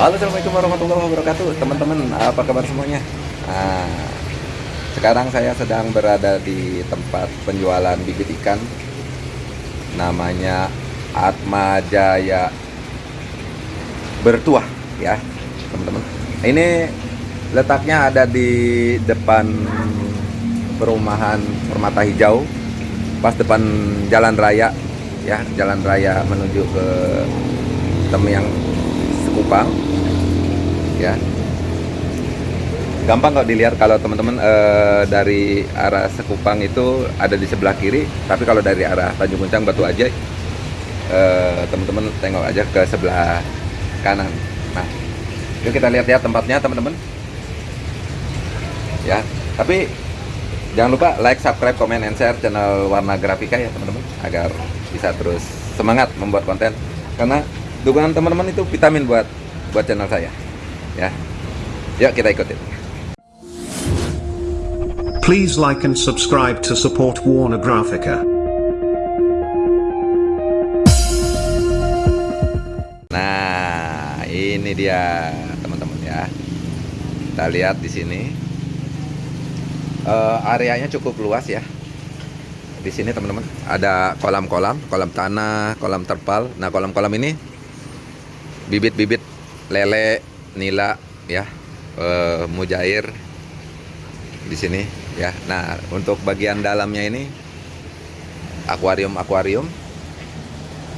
Halo Assalamualaikum warahmatullahi wabarakatuh. Teman-teman apa kabar semuanya? Nah, Sekarang saya sedang berada di tempat penjualan bibit ikan. Namanya Atma Jaya Bertuah ya teman-teman. Ini letaknya ada di depan perumahan Permata Hijau Pas depan jalan raya ya Jalan raya menuju ke Temyang Sekupang ya. Gampang kok dilihat kalau teman-teman eh, dari arah Sekupang itu ada di sebelah kiri tapi kalau dari arah Tanjung Kuncang Batu Aja eh, teman-teman tengok aja ke sebelah kanan. Nah yuk kita lihat ya tempatnya teman-teman. Ya tapi jangan lupa like subscribe comment and share channel Warna Grafika ya teman-teman agar bisa terus semangat membuat konten. Karena dukungan teman-teman itu vitamin buat buat channel saya. Ya. Yuk kita ikutin. Please like and subscribe to support Warner Graphica. nah ini dia teman-teman ya. Kita lihat di sini. Eh, areanya cukup luas ya. Di sini teman-teman ada kolam-kolam kolam tanah kolam terpal. Nah kolam-kolam ini bibit-bibit lele nila ya. Eh, mujair di sini ya. Nah untuk bagian dalamnya ini akuarium akuarium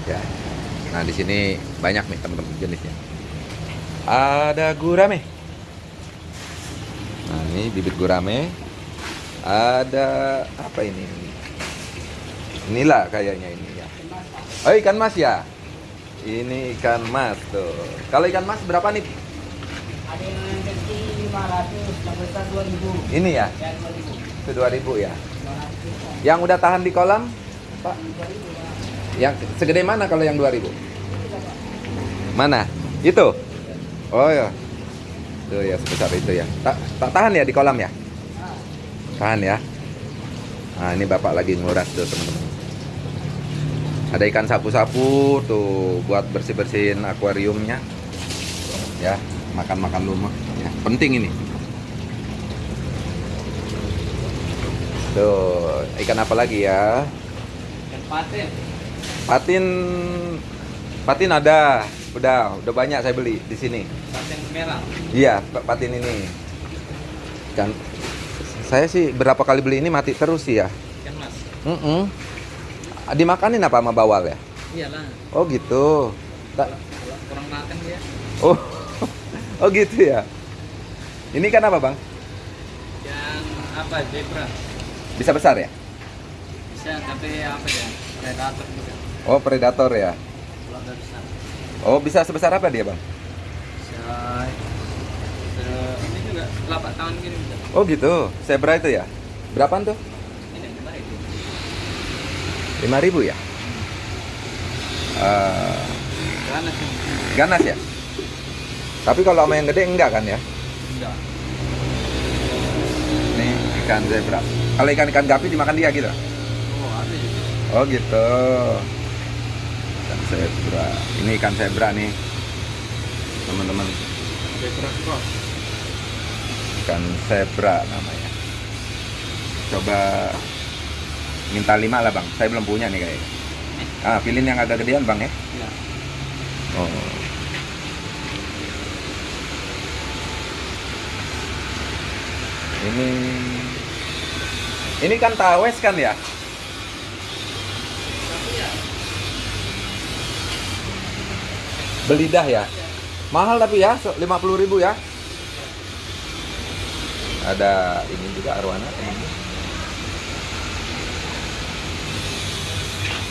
ya. Nah di sini banyak nih teman-teman jenisnya. Ada gurame. Nah ini bibit gurame. Ada apa ini? Inilah kayaknya ini ya. Oh ikan mas ya ini ikan mas tuh. Kalau ikan mas berapa nih? Ada yang kecil 500, yang besar 2000. ini ya? Ya 2000. itu 2000 ya? 500. yang udah tahan di kolam? Pak? 2000 ya. yang segede mana kalau yang 2000 mana? Itu? Oh ya tuh ya sebesar itu ya. Tak, tak tahan ya di kolam ya? Tahan ya. Nah ini bapak lagi nguras tuh teman-teman ada ikan sapu-sapu tuh buat bersih-bersihin akuariumnya ya makan-makan lumah ya penting ini tuh ikan apa lagi ya Dan paten. patin patin ada udah udah banyak saya beli di sini Paten merah. iya pa- patin ini kan saya sih berapa kali beli ini mati terus sih ya Ikan mas. Mm-mm. Dimakanin apa sama bawal ya? Iyalah. Oh gitu. Ta- Kalau kurang makan dia. oh, oh gitu ya. Ini kan apa bang? Yang apa zebra. Bisa besar ya? Bisa tapi apa ya? Predator juga. Oh predator ya. Besar. Oh bisa sebesar apa dia bang? Bisa se- ini juga telapak tangan gini bisa. Oh gitu. Zebra itu ya? Berapaan tuh? Itu. 5000 ya? Eh, Karena sih. ganas ya? Tapi kalau sama yang gede enggak kan ya? Enggak. Ini ikan zebra. Kalau ikan-ikan gapi dimakan dia gitu? Oh ada juga. Oh gitu. Ikan zebra. Ini ikan zebra nih. Teman-teman. Zebra cross. Ikan zebra namanya. Coba minta lima lah bang. Saya belum punya nih kayaknya. Ah, pilihin yang agak gedean bang ya. Iya. Oh. Ini ini kan tawes kan ya? Belidah ya? Mahal tapi ya, 50.000 ya. Ada ini juga arwana teman-teman.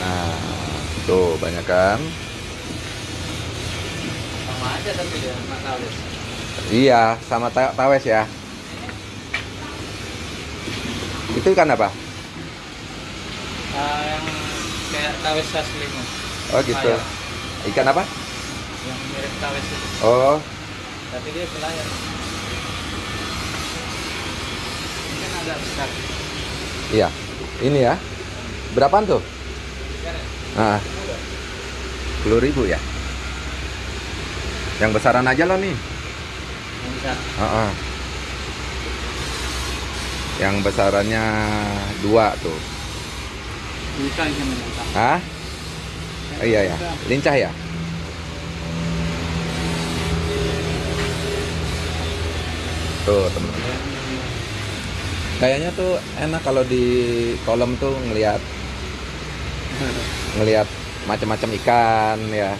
Nah, tuh banyak kan? Sama aja tapi dia makalis. Iya, sama ta- tawes ya. Itu ikan apa? Ah, yang kayak tawes saslimo. Oh gitu. Ayam. Ikan apa? Yang mirip tawes itu. Oh, Tapi dia pelayan. Ini kan agak besar. iya. Ini ya. Berapaan tuh? Nah, 10 ribu ya. Yang besaran aja lo nih. Yang besar. Heeh. Yang besarannya dua tuh. Bisa menentang. Hah? Oh, iya ya. Lincah ya? Tuh teman-teman. Kayaknya tuh enak kalau di kolam tuh ngelihat ngelihat macam-macam ikan ya.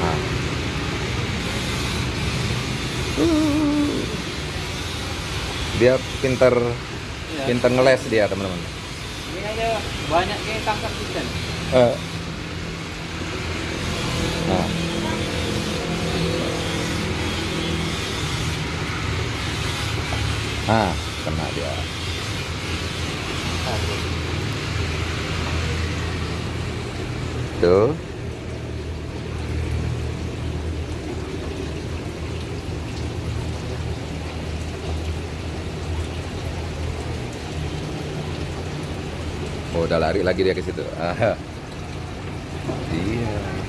Nah. Uh. Dia pinter Iya. pinter ngeles dia teman-teman. Ini aja banyak yang tangkap ikan. Eh. Nah. Ah, kena dia. Tuh. Oh, udah lari lagi dia ke situ. Ah. Iya.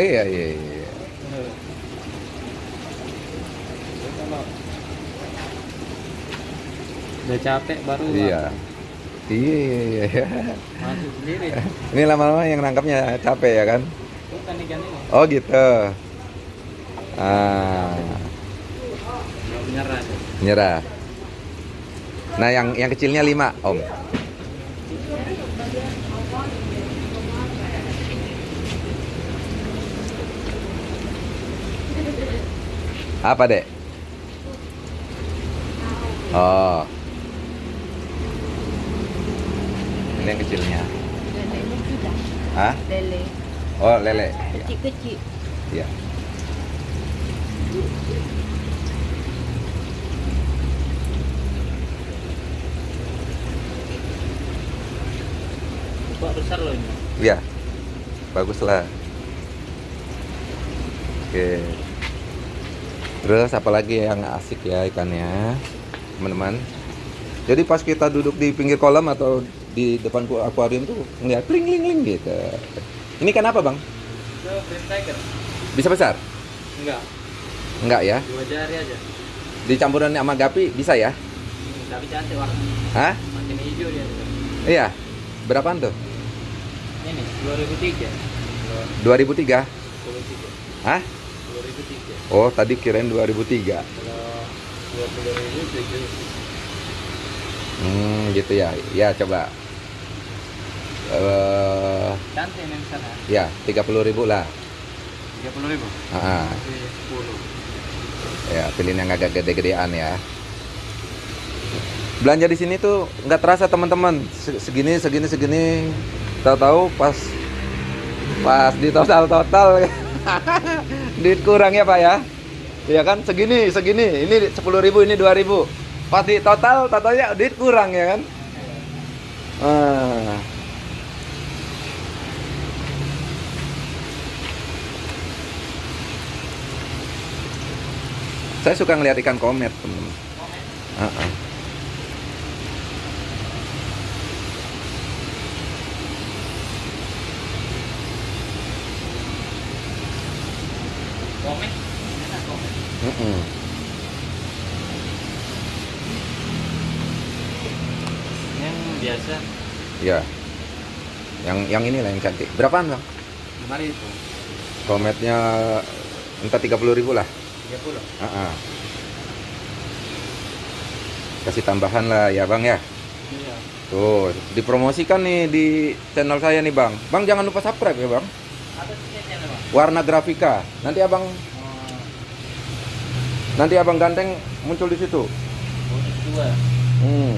Iya, iya, iya. Udah capek baru Iya. Iya, iya, iya. masuk sendiri. Ini lama-lama yang nangkapnya capek ya kan? Itu ikan ini. Oh gitu. Ah, tuh. nyerah. Nah, yang yang kecilnya 5, Om. Apa, Dek? Oh. Ini yang kecilnya. Hah? Lele. Oh, lele. Ya. Kecil-kecil. Iya. Buat besar loh ini. Iya. Baguslah. Oke. Terus apa lagi yang asik ya ikannya, teman-teman? Jadi pas kita duduk di pinggir kolam atau di depan ku- akuarium tuh ngeliat kling kling kling gitu. Ini kan apa bang? Itu green tiger. Bisa besar? Enggak. Enggak ya? Dua jari aja. Dicampuran sama gapi bisa ya? Hmm, tapi cantik warna. Hah? Makin hijau dia. tuh. Iya. Berapaan tuh? Ini 2003. 2003? 2003. Hah? 2003. Oh tadi kirain 2003. Kalau 20 ribu tujuh. Hmm gitu ya. Ya coba. Eh sana. ya 30.000 ribu lah. 30 ribu. Ah, Masih 10. ya pilihin yang agak gede-gedean ya. Belanja di sini tuh nggak terasa teman-teman. Se- Segini segini segini. Tahu-tahu pas pas di total total duit kurang ya pak ya. Iya kan segini segini. Ini 10.000 ribu ini 2.000 ribu. Pas di total totalnya duit kurang ya kan. Ah. Saya suka ngeliat ikan komet, teman-teman. Ah-ah. Komen. Enak Mm-mm. Yang biasa Ya. Yang yang ini lah yang cantik. Berapaan bang? 5 ribu. Kometnya entah 30.000 ribu lah. 30. Ah-ah. Kasih tambahan lah ya bang ya. Iya. Tuh, dipromosikan nih di channel saya nih bang. Bang jangan lupa subscribe ya bang. Tiketnya memang. Warna grafika. Nanti abang nanti abang ganteng muncul di situ. Hmm.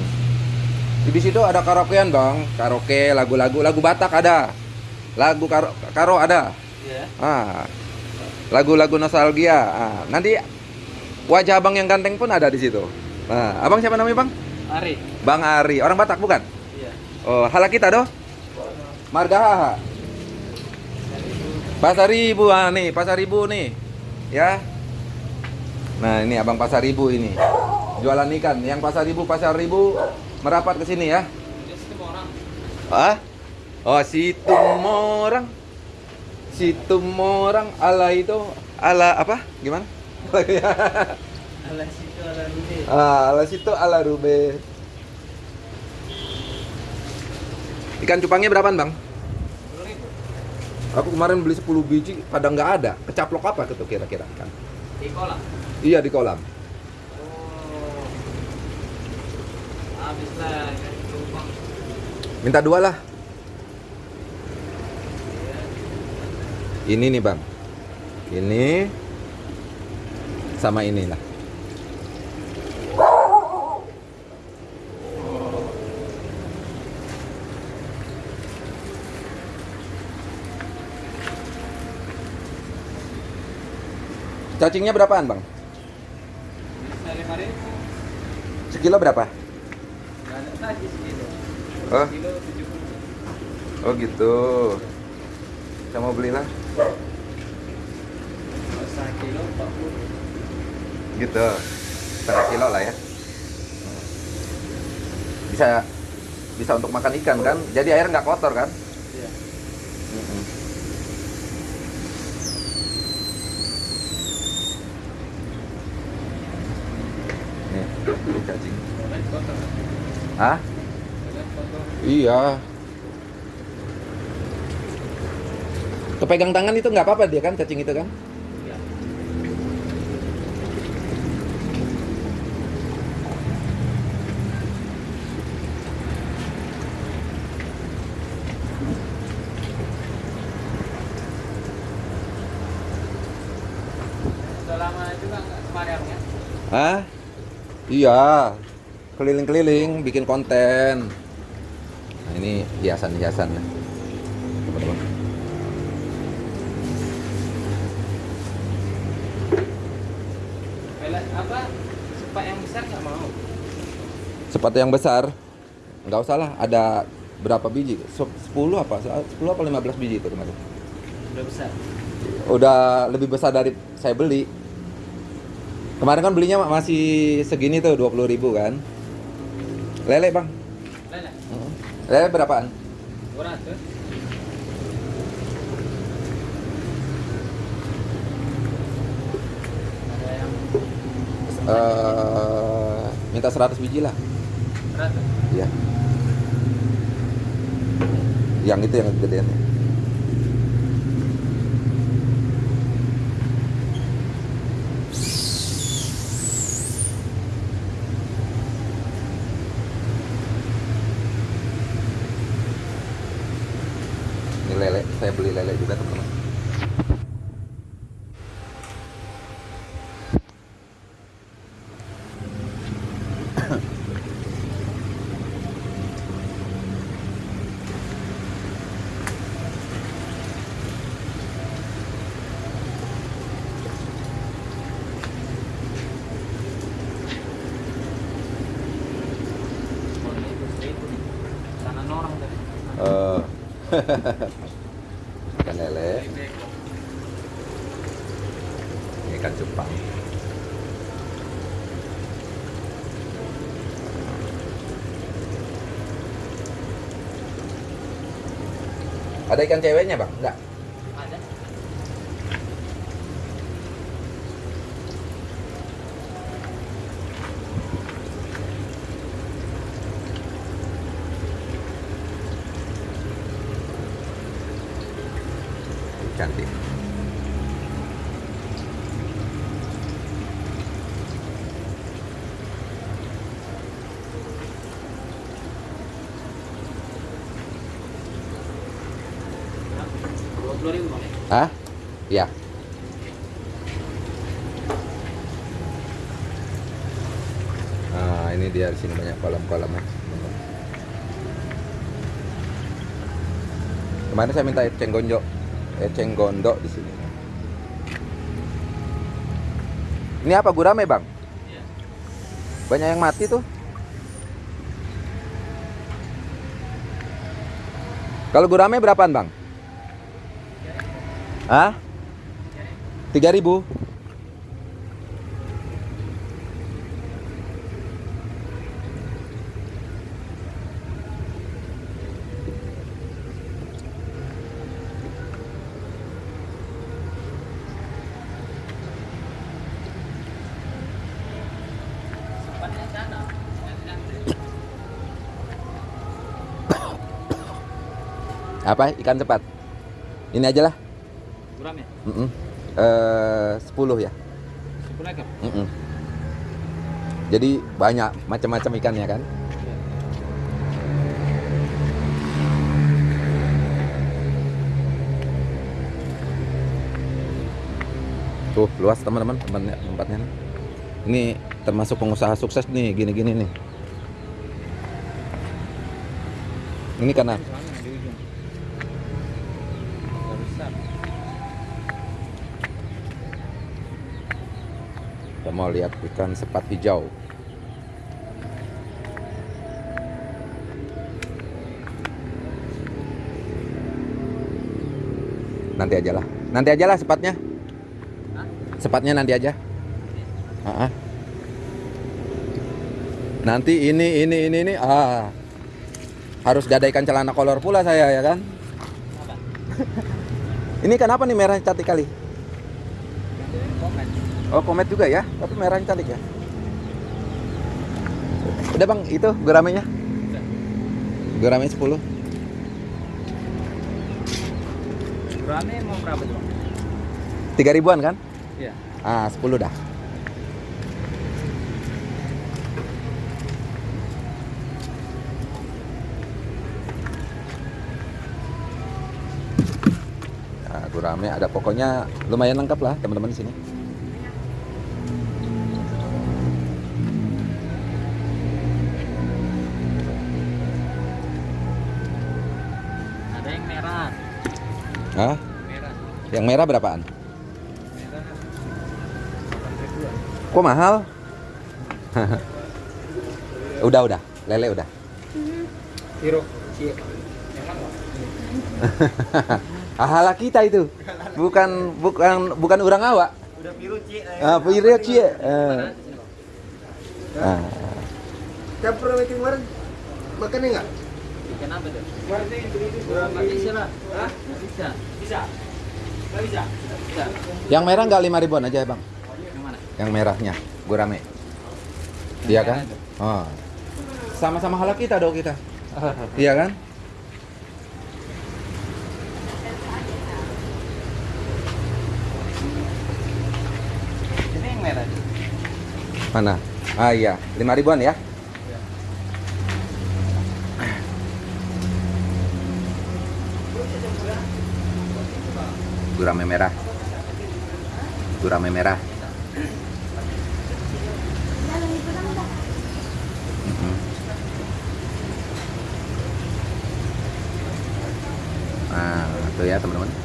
Di situ ada karaokean bang, karaoke lagu-lagu, lagu Batak ada, lagu karo, karo ada, Iya. ah, lagu-lagu nostalgia. Ah, nanti wajah abang yang ganteng pun ada di situ. Nah, abang siapa namanya bang? Ari. Bang Ari, orang Batak bukan? Iya. Oh, hala kita doh. Margahaha. Pasar Ribu ah, nih, Pasar Ribu nih. Ya. Nah, ini Abang Pasar Ribu ini. Jualan ikan. Yang Pasar Ribu, Pasar Ribu merapat ke sini ya. Ah? Oh, situ morang. Situ morang ala itu ala apa? Gimana? Alas situ ala rude. ah, ala situ ala rube. Ikan cupangnya berapaan, Bang? Aku kemarin beli 10 biji, pada nggak ada. Kecaplok apa itu kira-kira ikan? Iya di kolam. Oh. Minta dua lah. Ini nih bang. Ini sama ini lah. Cacingnya berapaan bang? Bisa lima ribu. Sekilo berapa? Oh. Kilo. Oh gitu. Saya mau belilah. Kilo. Gitu. Setengah kilo lah ya. Bisa bisa untuk makan ikan kan? Jadi air nggak kotor kan? Iya. Nih, ini cacing. Boleh kotor. kan? Hah? Boleh kotor. Iya. Kepegang tangan itu nggak apa-apa dia kan cacing itu kan? Iya. Lama juga ya? Hah? Iya. Keliling-keliling bikin konten. Nah, ini hiasan-hiasan. Teman-teman. Apa? Sepak yang besar nggak mau. Sepatu yang besar nggak usah lah ada berapa biji? Se- 10 apa? 10 apa 15 biji itu kemarin. Udah besar. Udah lebih besar dari saya beli. Kemarin kan belinya masih segini tuh 20.000 ribu kan. Lele bang. Lele. Lele berapaan? 200. Ada yang Eh, minta 100 biji lah. 100. Iya. Yang itu yang gedean. Ini lele, saya beli lele juga teman-teman. Oh, ini itu seribu nih. Kanan orang tadi. Eh, ikan lele, ini ikan cupang. Ada ikan ceweknya bang? Enggak. Ada. Cantik. Dua puluh ribu bang. ya? Hah? Iya. Nah, ini dia di sini banyak kolam-kolamnya. Kemarin saya minta eceng gondok, eceng gondok di sini. Ini apa gurame bang? Iya. Banyak yang mati tuh. Kalau gurame berapaan bang? Hah? 3000 Apa? Ikan cepat. Ini aja lah. Guram ya? Mm-mm. Eh, 10 ya. Sepuluh ekor. Mm-mm. Jadi banyak macam-macam ikannya kan. Tuh luas teman-teman tempatnya, tempatnya. Ini termasuk pengusaha sukses nih gini-gini nih. Ini karena Sana di ujung. Agak besar. kita mau lihat ikan sepat hijau. Nanti aja lah. Nanti aja lah sepatnya. Hah? Sepatnya nanti aja. Ah, ah. Nanti ini ini ini ini ah harus gadaikan celana kolor pula saya ya kan. Ini kenapa nih merah cantik kali? Oh komet juga ya, tapi merahnya cantik ya. Udah bang, itu guramenya? Guramenya 10 Guramnya mau berapa tuh? Bang? 3 ribuan kan? Iya. Ah 10 dah Nah, gurame ada pokoknya lumayan lengkap lah teman-teman di sini. Hah? Merah. Yang merah berapaan? Merah. Kok mahal? udah udah, lele udah. Nggak? Ahala kita itu. Bukan bukan bukan orang awak. Udah biru cie. Ah, pirio cie. Ah. Meeting kemarin makannya nggak? Ikan apa tuh? Nggak bisa lah. Hah? Nggak bisa. Bisa. Nggak bisa. Bisa. Yang merah nggak lima ribuan aja bang? Yang mana? Yang merahnya, gurame. Iya kan? Oh. Sama-sama halal kita dong kita. Iya kan? Ini yang merah. tuh. Mana? Ah iya, lima ribuan ya? Gurame merah. Gurame merah. Nah, itu ya teman-teman.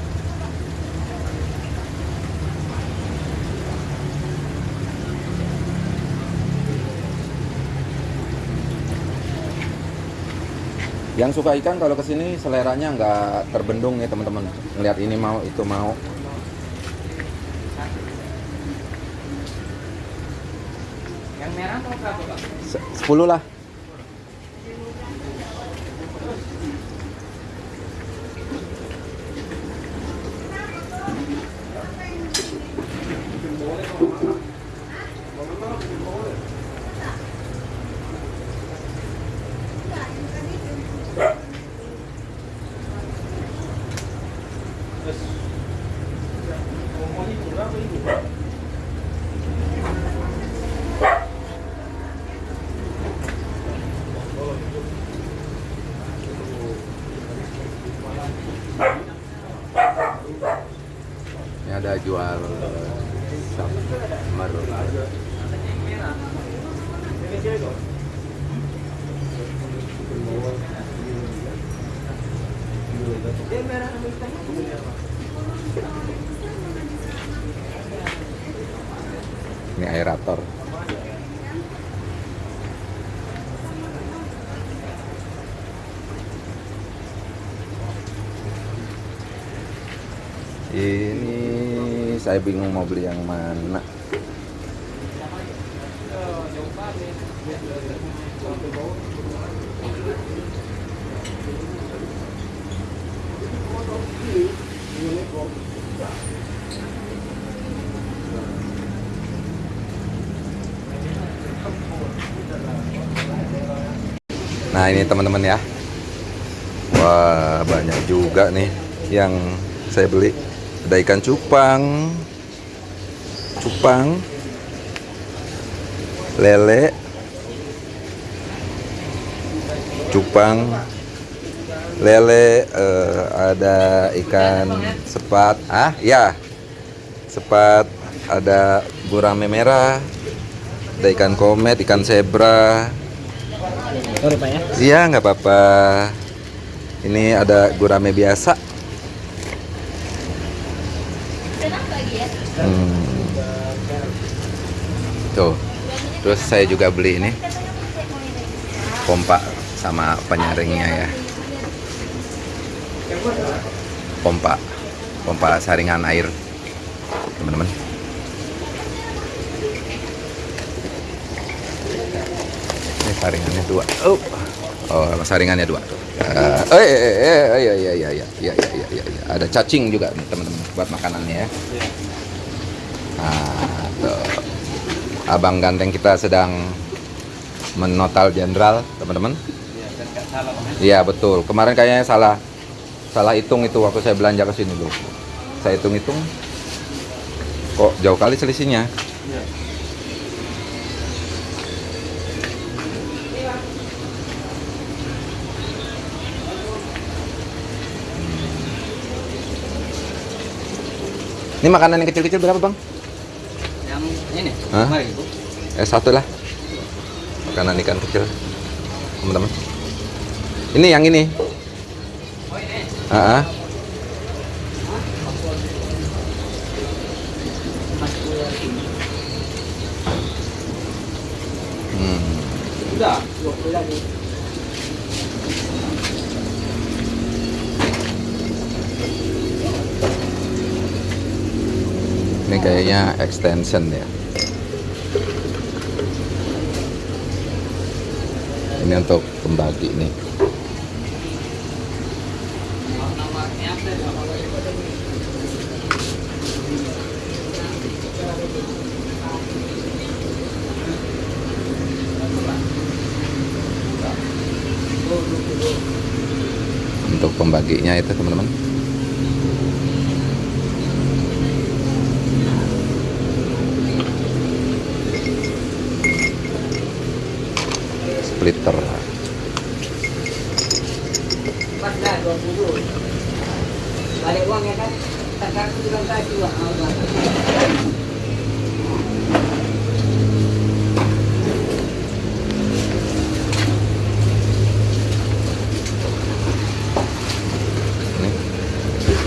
Yang suka ikan kalau ke sini seleranya nggak terbendung nih teman-teman. Ngeliat ini mau, itu mau. Yang merah mau berapa? Se- Sepuluh lah. Ada jual summer. Ini aerator. Ini saya bingung mau beli yang mana. Nah ini teman-teman ya. Wah, banyak juga nih yang saya beli. Ada ikan cupang, cupang, lele, cupang, lele, eh, ada ikan sepat. Ah, ya, sepat. Ada gurame merah, ada ikan komet, ikan zebra. Ya. Iya, nggak apa-apa. Ini ada gurame biasa. Hmm. Tuh. Terus saya juga beli ini pompa sama penyaringnya ya. Pompa. Pompa saringan air. Teman-teman. Ini saringannya dua. Oh, oh saringannya dua. Eh, eh, iya, iya, iya, iya, iya, iya, iya, iya. Ada cacing juga teman-teman buat makanannya ya. Nah. Abang ganteng kita sedang menotal jenderal, teman-teman. Iya, betul. Kemarin kayaknya salah salah hitung itu waktu saya belanja ke sini dulu. Saya hitung-hitung kok jauh kali selisihnya. Ini makanan yang kecil-kecil berapa bang? Ini, Hah? Eh satu lah. Makanan ikan kecil, teman-teman. Ini yang ini. Oh ini. Hmm. 20 lagi. Ini kayaknya extension ya. Ini untuk pembagi nih. Untuk pembaginya itu teman-teman. Splitter. Pas dah 20. Balik uang ya kan? Tadi.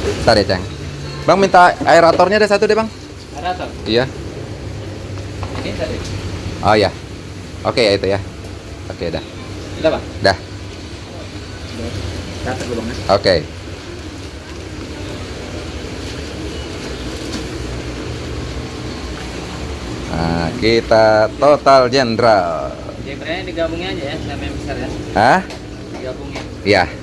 Bentar ya, Cang. Bang minta aeratornya ada satu deh, Bang. Tuh. Iya. Ini tadi. Oh ya. Oke ya itu ya. Oke dah. Sudah Pak? Dah. Oke. Nah, kita total jenderal. Berarti digabungin aja ya, sama yang besar ya. Hah? Digabungin. Iya.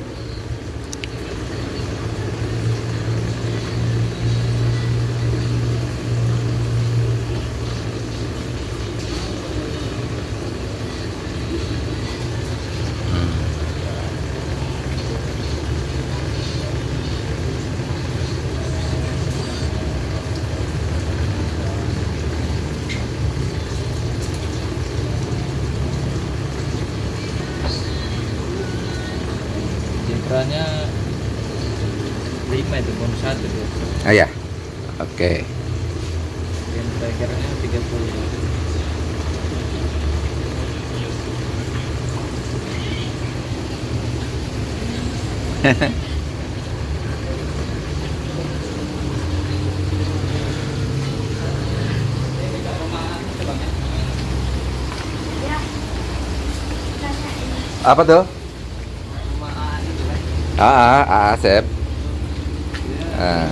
Jenderalnya 5 itu bonus satu tuh. Ah ya. Oke. Yang terakhirnya 30. Apa tuh? Ah, ah, ah, Asep. Ah.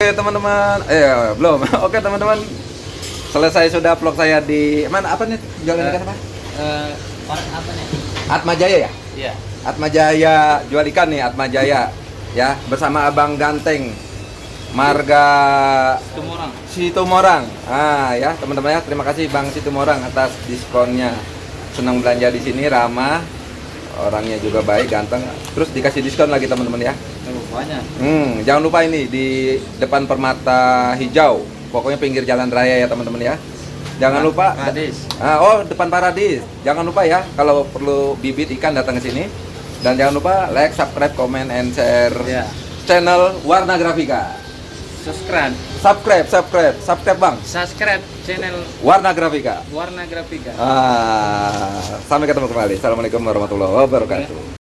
Oke teman-teman, eh belum. Oke teman-teman, selesai sudah vlog saya di mana apa nih jualan ikan apa? Eh, orang apa nih? Atma Jaya ya? Iya. Atma Jaya jual ikan nih Atma Jaya ya bersama Abang Ganteng Marga Tumorang. Situmorang. Ah ya teman-teman ya terima kasih Bang Situmorang atas diskonnya senang belanja di sini, ramah, orangnya juga baik, ganteng. Terus dikasih diskon lagi teman-teman ya. Banyak. Hmm, jangan lupa ini di depan permata hijau. Pokoknya pinggir jalan raya ya teman-teman ya. Jangan lupa. Paradis. Ah, oh, depan Paradis. Jangan lupa ya kalau perlu bibit ikan datang ke sini. Dan jangan lupa like, subscribe, comment, and share Ya. channel Warna Grafika. Subscribe. Subscribe, subscribe, subscribe bang. Subscribe channel Warna Grafika. Warna Grafika. Ah, sampai ketemu kembali. Assalamualaikum warahmatullahi wabarakatuh.